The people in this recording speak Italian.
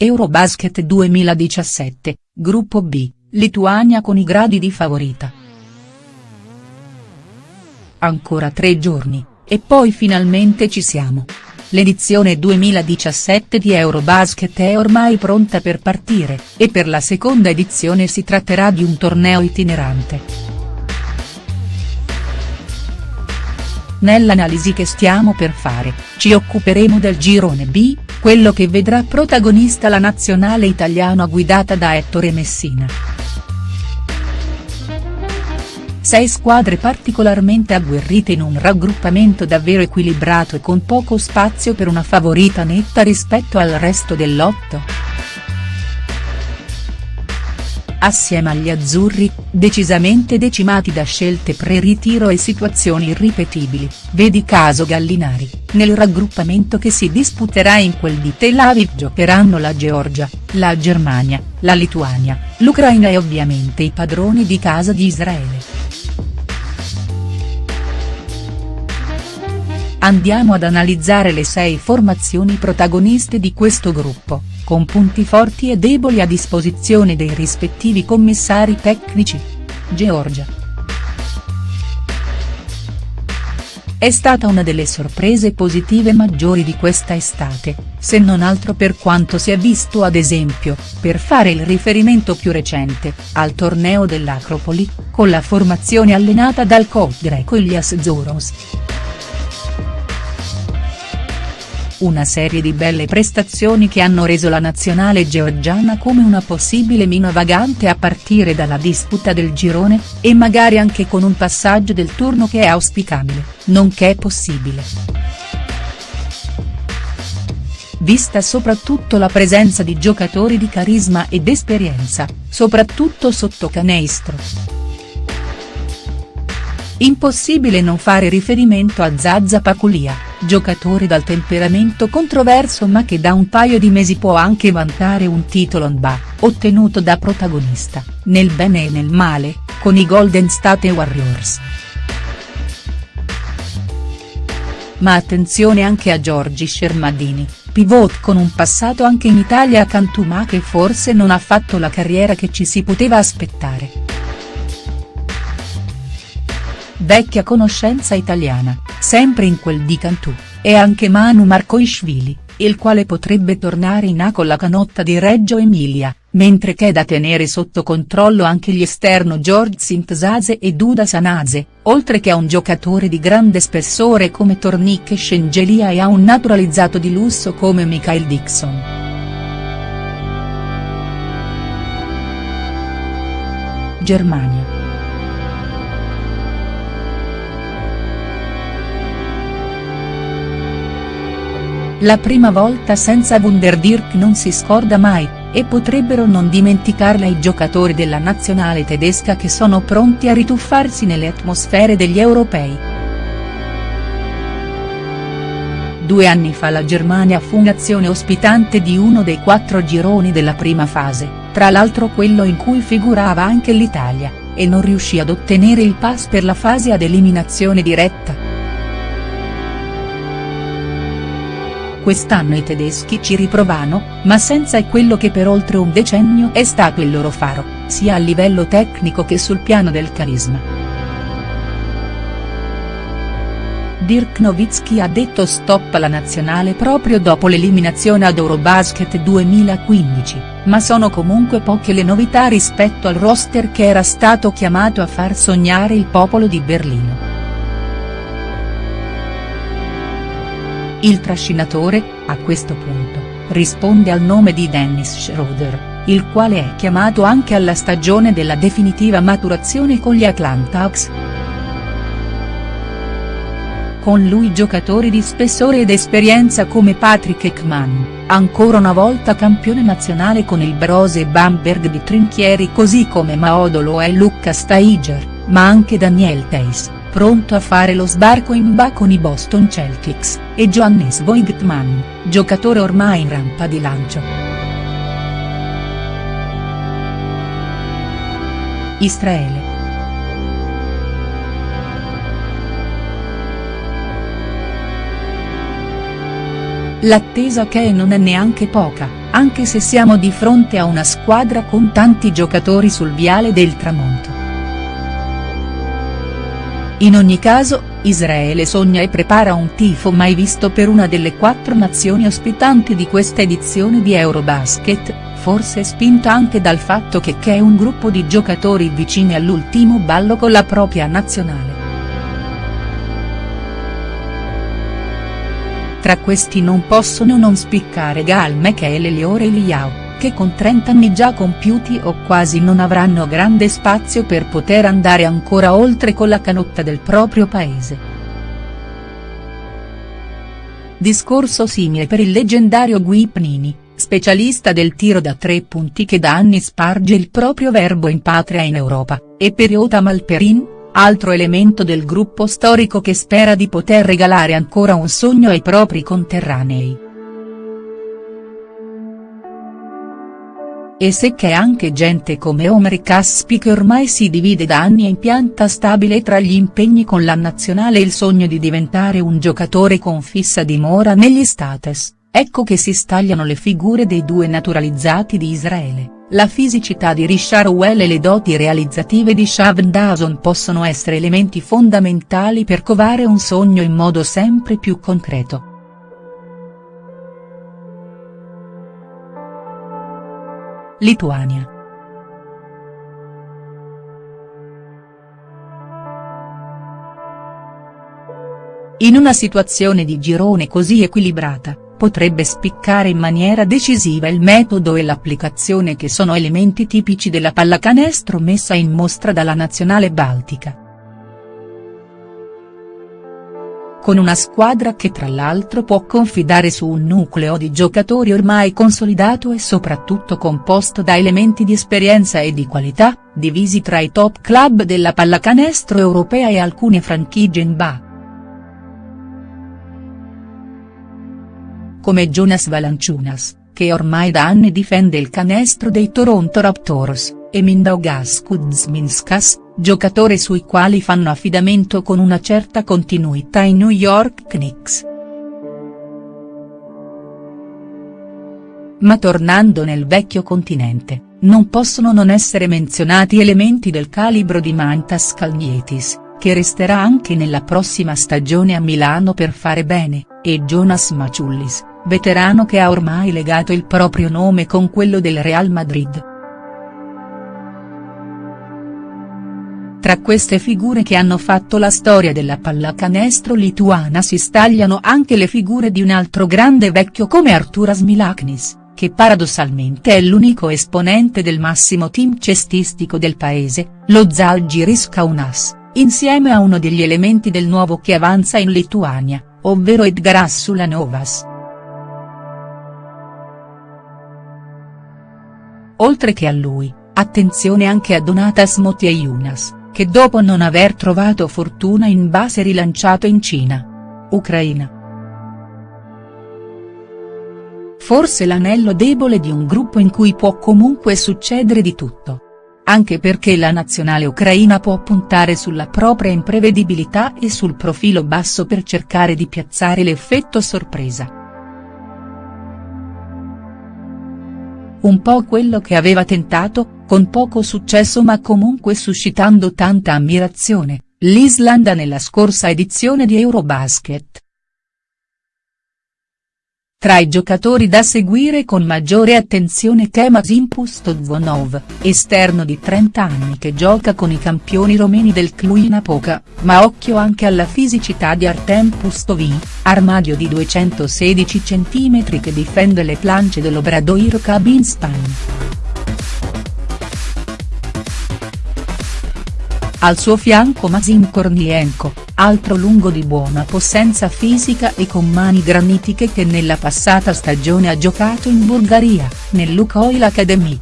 Eurobasket 2017, Gruppo B, Lituania con i gradi di favorita. Ancora tre giorni, e poi finalmente ci siamo. L'edizione 2017 di Eurobasket è ormai pronta per partire, e per la seconda edizione si tratterà di un torneo itinerante. Nell'analisi che stiamo per fare, ci occuperemo del girone B, quello che vedrà protagonista la nazionale italiana guidata da Ettore Messina. Sei squadre particolarmente agguerrite in un raggruppamento davvero equilibrato e con poco spazio per una favorita netta rispetto al resto del lotto. Assieme agli azzurri, decisamente decimati da scelte pre-ritiro e situazioni irripetibili, vedi caso Gallinari, nel raggruppamento che si disputerà in quel di Tel Aviv giocheranno la Georgia, la Germania, la Lituania, l'Ucraina e ovviamente i padroni di casa di Israele. Andiamo ad analizzare le sei formazioni protagoniste di questo gruppo con punti forti e deboli a disposizione dei rispettivi commissari tecnici. Georgia. È stata una delle sorprese positive maggiori di questa estate, se non altro per quanto si è visto ad esempio, per fare il riferimento più recente, al torneo dell'Acropoli, con la formazione allenata dal coach greco Ilias Zouros. Una serie di belle prestazioni che hanno reso la nazionale georgiana come una possibile mina vagante a partire dalla disputa del girone, e magari anche con un passaggio del turno che è auspicabile, nonché possibile. Vista soprattutto la presenza di giocatori di carisma ed esperienza, soprattutto sotto canestro. Impossibile non fare riferimento a Zazza Paculia, giocatore dal temperamento controverso ma che da un paio di mesi può anche vantare un titolo NBA, ottenuto da protagonista, nel bene e nel male, con i Golden State Warriors. Ma attenzione anche a Giorgi Scermadini, pivot con un passato anche in Italia a Cantù che forse non ha fatto la carriera che ci si poteva aspettare vecchia conoscenza italiana, sempre in quel di Cantù, e anche Manu Marcoishvili, il quale potrebbe tornare in A con la canotta di Reggio Emilia, mentre che è da tenere sotto controllo anche gli esterno George Sintzaze e Duda Sanase, oltre che a un giocatore di grande spessore come Tornic e Scengelia e a un naturalizzato di lusso come Michael Dixon. Germania. La prima volta senza Wunderdirk non si scorda mai, e potrebbero non dimenticarla i giocatori della nazionale tedesca che sono pronti a rituffarsi nelle atmosfere degli europei. Due anni fa la Germania fu nazione ospitante di uno dei quattro gironi della prima fase, tra l'altro quello in cui figurava anche l'Italia, e non riuscì ad ottenere il pass per la fase ad eliminazione diretta. Quest'anno i tedeschi ci riprovano, ma senza quello che per oltre un decennio è stato il loro faro, sia a livello tecnico che sul piano del carisma. Dirk Nowitzki ha detto stop alla nazionale proprio dopo l'eliminazione ad Eurobasket 2015, ma sono comunque poche le novità rispetto al roster che era stato chiamato a far sognare il popolo di Berlino. Il trascinatore, a questo punto, risponde al nome di Dennis Schroeder, il quale è chiamato anche alla stagione della definitiva maturazione con gli Atlanta Hawks. Con lui giocatori di spessore ed esperienza come Patrick Ekman, ancora una volta campione nazionale con il Brose Bamberg di Trinchieri così come Maodolo e Luca Staiger, ma anche Daniel Teis pronto a fare lo sbarco in Ba con i Boston Celtics, e Johannes Voigtman, giocatore ormai in rampa di lancio. Israele. L'attesa che non è neanche poca, anche se siamo di fronte a una squadra con tanti giocatori sul viale del tramonto. In ogni caso, Israele sogna e prepara un tifo mai visto per una delle quattro nazioni ospitanti di questa edizione di Eurobasket, forse spinta anche dal fatto che c'è un gruppo di giocatori vicini all'ultimo ballo con la propria nazionale. Tra questi non possono non spiccare Gal Mekel e Liore Eliao che con 30 anni già compiuti o quasi non avranno grande spazio per poter andare ancora oltre con la canotta del proprio paese. Discorso simile per il leggendario Gui Pnini, specialista del tiro da tre punti che da anni sparge il proprio verbo in patria in Europa, e per Iota Malperin, altro elemento del gruppo storico che spera di poter regalare ancora un sogno ai propri conterranei. E se c'è anche gente come Omer Caspi che ormai si divide da anni in pianta stabile tra gli impegni con la nazionale e il sogno di diventare un giocatore con fissa dimora negli States, ecco che si stagliano le figure dei due naturalizzati di Israele, la fisicità di Richard Well e le doti realizzative di Shavn Dawson possono essere elementi fondamentali per covare un sogno in modo sempre più concreto. Lituania. In una situazione di girone così equilibrata, potrebbe spiccare in maniera decisiva il metodo e l'applicazione che sono elementi tipici della pallacanestro messa in mostra dalla nazionale baltica. Con una squadra che tra l'altro può confidare su un nucleo di giocatori ormai consolidato e soprattutto composto da elementi di esperienza e di qualità, divisi tra i top club della pallacanestro europea e alcune franchigie in ba. Come Jonas Valanciunas, che ormai da anni difende il canestro dei Toronto Raptors, e Mindaugas Kuzminskas, giocatore sui quali fanno affidamento con una certa continuità i New York Knicks. Ma tornando nel vecchio continente, non possono non essere menzionati elementi del calibro di Mantas Kalnietis, che resterà anche nella prossima stagione a Milano per fare bene, e Jonas Maciullis, veterano che ha ormai legato il proprio nome con quello del Real Madrid. Tra queste figure che hanno fatto la storia della pallacanestro lituana si stagliano anche le figure di un altro grande vecchio come Arturas Milaknis, che paradossalmente è l'unico esponente del massimo team cestistico del paese, lo Zalgiris Kaunas, insieme a uno degli elementi del nuovo che avanza in Lituania, ovvero Edgaras Sulanovas. Oltre che a lui, attenzione anche a Donatas Motiejūnas che dopo non aver trovato fortuna in base rilanciato in Cina. Ucraina. Forse l'anello debole di un gruppo in cui può comunque succedere di tutto. Anche perché la nazionale ucraina può puntare sulla propria imprevedibilità e sul profilo basso per cercare di piazzare l'effetto sorpresa. Un po' quello che aveva tentato, con poco successo ma comunque suscitando tanta ammirazione, l'Islanda nella scorsa edizione di Eurobasket. Tra i giocatori da seguire con maggiore attenzione c'è Mazimpus Tozvonov, esterno di 30 anni che gioca con i campioni romeni del Cluj Poca, ma occhio anche alla fisicità di Artem Pustovin, armadio di 216 cm che difende le planche dell'Obradoiro Kabinspan. Al suo fianco Mazin Kornienko, altro lungo di buona possenza fisica e con mani granitiche che nella passata stagione ha giocato in Bulgaria, nel Lukoil Academy.